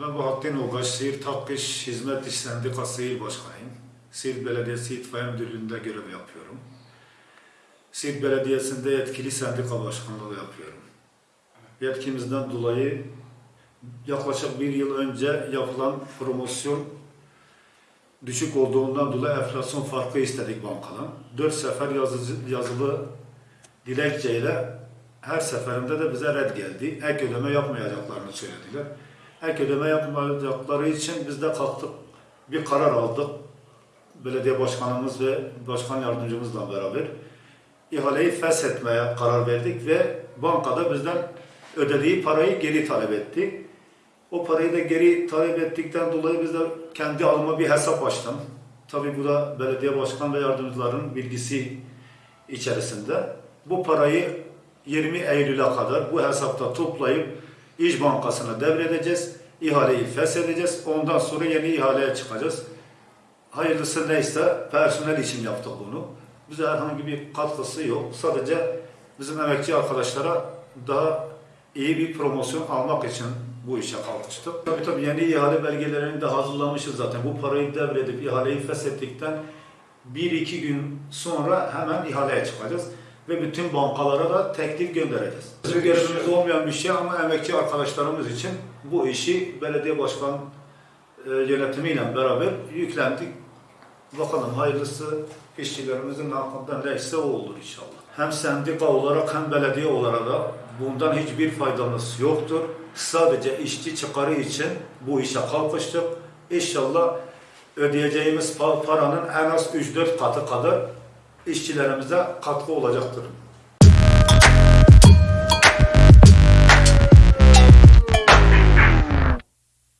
Ben Bahattin Ogaç, Siirt Hak İş Hizmet İş Sendikası İl Başkanıyım. Siirt Belediyesi İtfaiye Müdürlüğü'nde görev yapıyorum. Siirt Belediyesi'nde yetkili sendika başkanlığı yapıyorum. Yetkimizden dolayı yaklaşık bir yıl önce yapılan promosyon düşük olduğundan dolayı enflasyon farkı istedik bankadan. Dört sefer yazıcı, yazılı dilekçeyle her seferinde de bize red geldi. Ek ödeme yapmayacaklarını söylediler. Ek ödeme yapmayacakları için biz de kalktık. Bir karar aldık. Belediye başkanımız ve başkan yardımcımızla beraber ihaleyi feshetmeye karar verdik ve bankada bizden ödediği parayı geri talep etti. O parayı da geri talep ettikten dolayı biz de kendi adıma bir hesap açtım. Tabii bu da belediye başkan ve yardımcıların bilgisi içerisinde. Bu parayı 20 Eylül'e kadar bu hesapta toplayıp İş Bankası'na devredeceğiz. İhaleyi feshedeceğiz. Ondan sonra yeni ihaleye çıkacağız. Hayırlısı neyse personel için yaptık bunu. Bize herhangi bir katkısı yok. Sadece bizim emekçi arkadaşlara daha iyi bir promosyon almak için bu işe kalkıştık. Tabii tabii yeni ihale belgelerini de hazırlamışız zaten. Bu parayı devredip ihaleyi feshettikten bir iki gün sonra hemen ihaleye çıkacağız. Ve bütün bankalara da teklif göndereceğiz. Bizim görevimiz olmayan bir şey ama emekçi arkadaşlarımız için bu işi belediye başkan e, yönetimiyle beraber yüklendik. Bakalım hayırlısı işçilerimizin hakkında neyse o olur inşallah. Hem sendika olarak hem belediye olarak da bundan hiçbir faydamız yoktur. Sadece işçi çıkarı için bu işe kalkıştık. İnşallah ödeyeceğimiz pa- paranın en az 3-4 katı kadar işçilerimize katkı olacaktır.